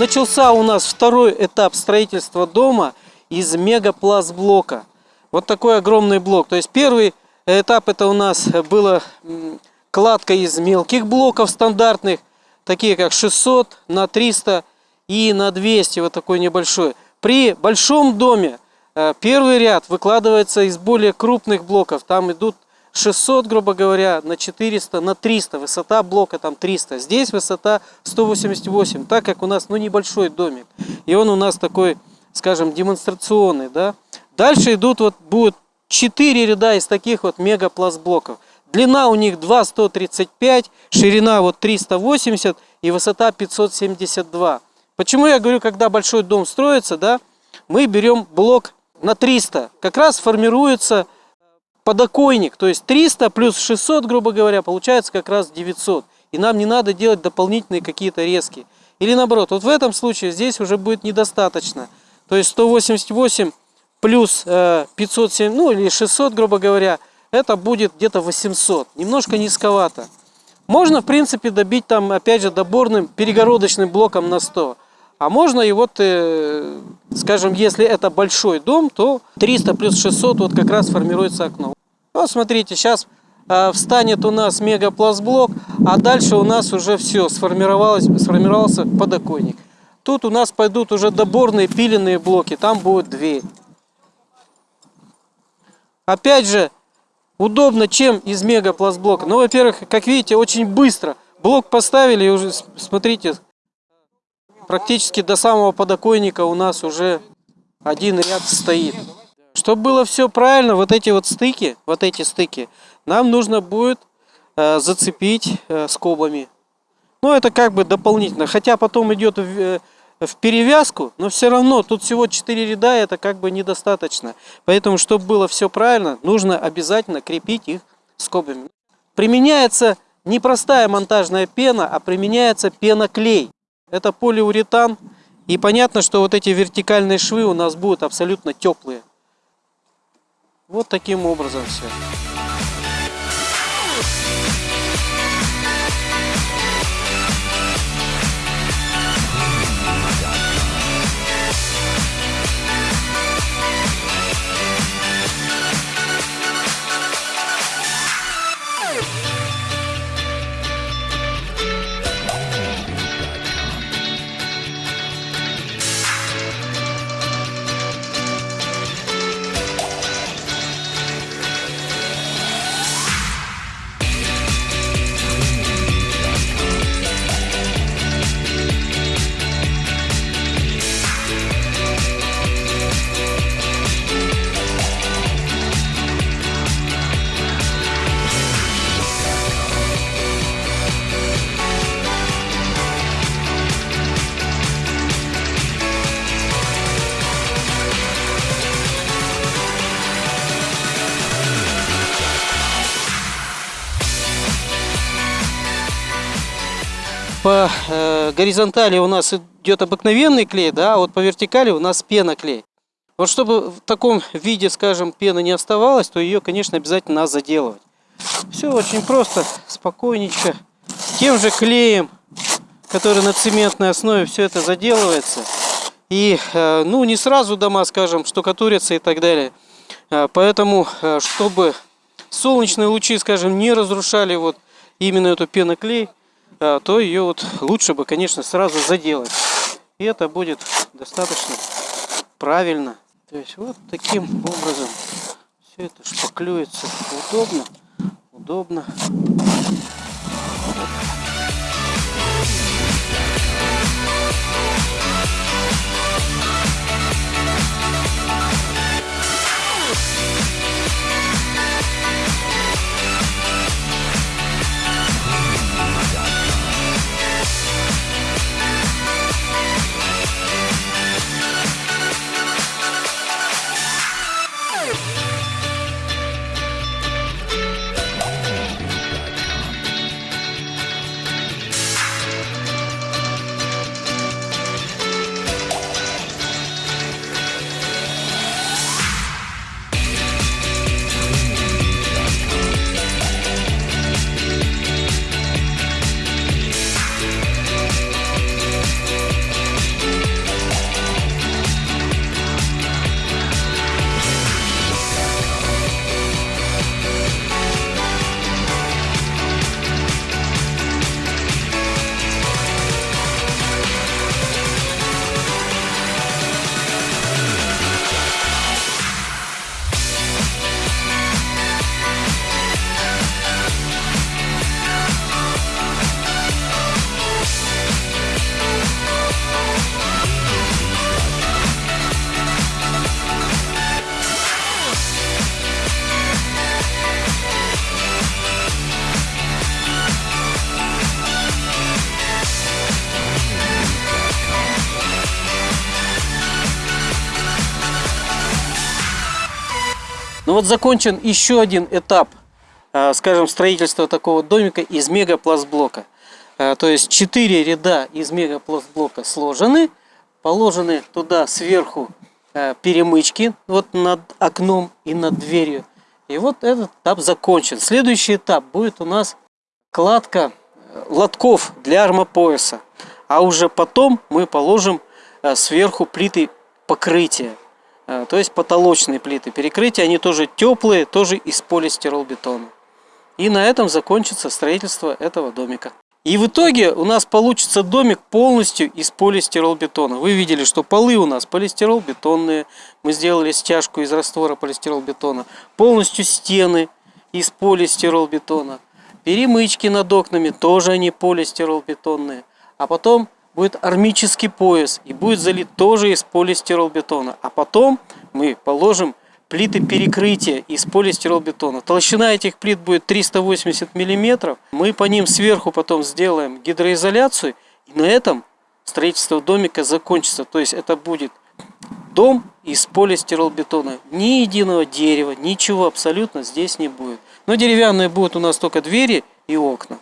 Начался у нас второй этап строительства дома из мегапластблока. Вот такой огромный блок. То есть первый этап это у нас была кладка из мелких блоков стандартных, такие как 600 на 300 и на 200, вот такой небольшой. При большом доме э, первый ряд выкладывается из более крупных блоков. Там идут 600, грубо говоря, на 400, на 300. Высота блока там 300. Здесь высота 188, так как у нас ну, небольшой домик. И он у нас такой, скажем, демонстрационный. Да? Дальше идут, вот будет 4 ряда из таких вот мегапластблоков. Длина у них 2,135, ширина вот 380 и высота 572. Почему я говорю, когда большой дом строится, да, мы берем блок на 300. Как раз формируется подоконник, то есть 300 плюс 600, грубо говоря, получается как раз 900. И нам не надо делать дополнительные какие-то резки. Или наоборот, вот в этом случае здесь уже будет недостаточно. То есть 188 плюс 507, ну или 600, грубо говоря, это будет где-то 800. Немножко низковато. Можно, в принципе, добить там, опять же, доборным перегородочным блоком на 100. А можно и вот, э, скажем, если это большой дом, то 300 плюс 600 вот как раз формируется окно. Вот смотрите, сейчас э, встанет у нас мегапластблок, а дальше у нас уже все сформировалось, сформировался подоконник. Тут у нас пойдут уже доборные пиленные блоки, там будет дверь. Опять же, удобно, чем из мегапластблока. Ну, во-первых, как видите, очень быстро. Блок поставили и уже, смотрите, практически до самого подоконника у нас уже один ряд стоит. Чтобы было все правильно, вот эти вот стыки, вот эти стыки, нам нужно будет э, зацепить э, скобами. Ну, это как бы дополнительно. Хотя потом идет в, э, в перевязку, но все равно тут всего 4 ряда, это как бы недостаточно. Поэтому, чтобы было все правильно, нужно обязательно крепить их скобами. Применяется не простая монтажная пена, а применяется пеноклей. Это полиуретан. И понятно, что вот эти вертикальные швы у нас будут абсолютно теплые. Вот таким образом все. По э, горизонтали у нас идет обыкновенный клей, да, а вот по вертикали у нас пеноклей. Вот чтобы в таком виде, скажем, пена не оставалась, то ее, конечно, обязательно надо заделывать. Все очень просто, спокойненько. Тем же клеем, который на цементной основе, все это заделывается. И, э, ну, не сразу дома, скажем, штукатурятся и так далее. Э, поэтому, э, чтобы солнечные лучи, скажем, не разрушали вот именно эту пеноклей, то ее вот лучше бы, конечно, сразу заделать. И это будет достаточно правильно. То есть вот таким образом все это шпаклюется удобно, удобно. Ну вот закончен еще один этап, э, скажем, строительства такого домика из мегапластблока. Э, то есть 4 ряда из мегапластблока сложены, положены туда сверху э, перемычки вот над окном и над дверью. И вот этот этап закончен. Следующий этап будет у нас кладка лотков для армопояса. А уже потом мы положим сверху плиты покрытия. А, то есть потолочные плиты перекрытия, они тоже теплые, тоже из полистиролбетона. И на этом закончится строительство этого домика. И в итоге у нас получится домик полностью из полистиролбетона. Вы видели, что полы у нас полистиролбетонные. Мы сделали стяжку из раствора полистиролбетона. Полностью стены из полистиролбетона. Перемычки над окнами тоже они полистиролбетонные. А потом будет армический пояс и будет залит тоже из полистиролбетона. А потом мы положим плиты перекрытия из полистиролбетона. Толщина этих плит будет 380 миллиметров. Мы по ним сверху потом сделаем гидроизоляцию. И на этом строительство домика закончится. То есть это будет дом из полистиролбетона. Ни единого дерева, ничего абсолютно здесь не будет. Но деревянные будут у нас только двери и окна.